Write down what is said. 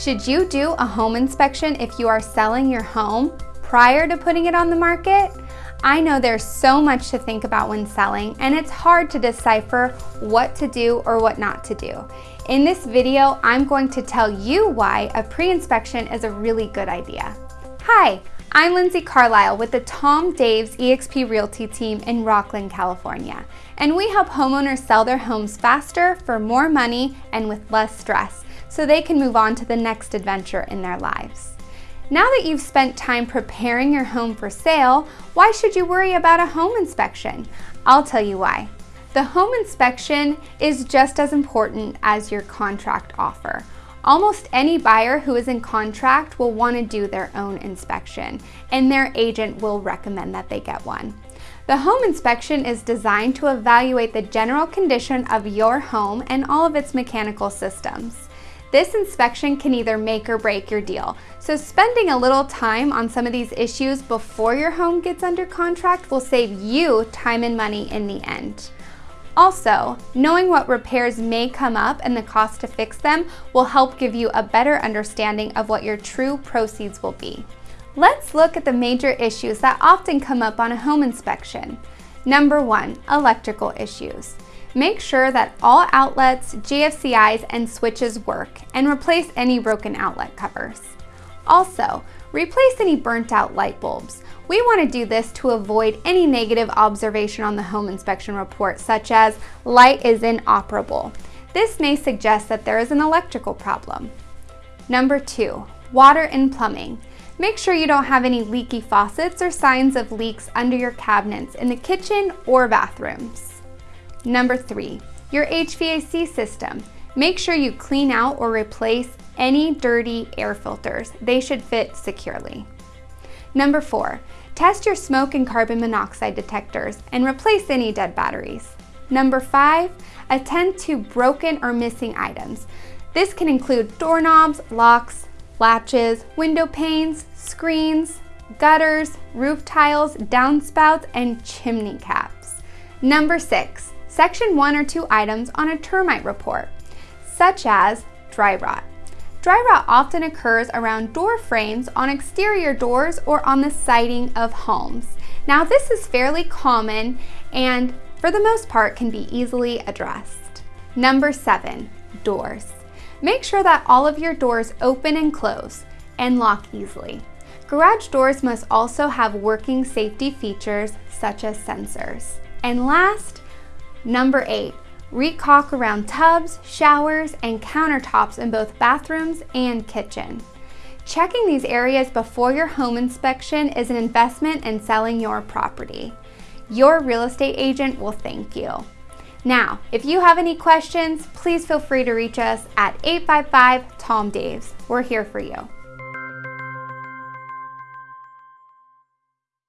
Should you do a home inspection if you are selling your home prior to putting it on the market? I know there's so much to think about when selling and it's hard to decipher what to do or what not to do. In this video, I'm going to tell you why a pre-inspection is a really good idea. Hi, I'm Lindsay Carlisle with the Tom Daves eXp Realty team in Rocklin, California, and we help homeowners sell their homes faster for more money and with less stress so they can move on to the next adventure in their lives. Now that you've spent time preparing your home for sale, why should you worry about a home inspection? I'll tell you why. The home inspection is just as important as your contract offer. Almost any buyer who is in contract will want to do their own inspection, and their agent will recommend that they get one. The home inspection is designed to evaluate the general condition of your home and all of its mechanical systems. This inspection can either make or break your deal, so spending a little time on some of these issues before your home gets under contract will save you time and money in the end. Also, knowing what repairs may come up and the cost to fix them will help give you a better understanding of what your true proceeds will be. Let's look at the major issues that often come up on a home inspection. Number one, electrical issues. Make sure that all outlets, GFCIs, and switches work, and replace any broken outlet covers. Also, replace any burnt out light bulbs. We want to do this to avoid any negative observation on the home inspection report, such as light is inoperable. This may suggest that there is an electrical problem. Number two, water and plumbing. Make sure you don't have any leaky faucets or signs of leaks under your cabinets in the kitchen or bathrooms. Number three, your HVAC system. Make sure you clean out or replace any dirty air filters. They should fit securely. Number four, test your smoke and carbon monoxide detectors and replace any dead batteries. Number five, attend to broken or missing items. This can include doorknobs, locks, latches, window panes, screens, gutters, roof tiles, downspouts, and chimney caps. Number six, section one or two items on a termite report, such as dry rot. Dry rot often occurs around door frames, on exterior doors, or on the siding of homes. Now this is fairly common and for the most part can be easily addressed. Number seven, doors. Make sure that all of your doors open and close and lock easily. Garage doors must also have working safety features such as sensors. And last, Number eight, recaulk around tubs, showers, and countertops in both bathrooms and kitchen. Checking these areas before your home inspection is an investment in selling your property. Your real estate agent will thank you. Now, if you have any questions, please feel free to reach us at 855 Tom Daves. We're here for you.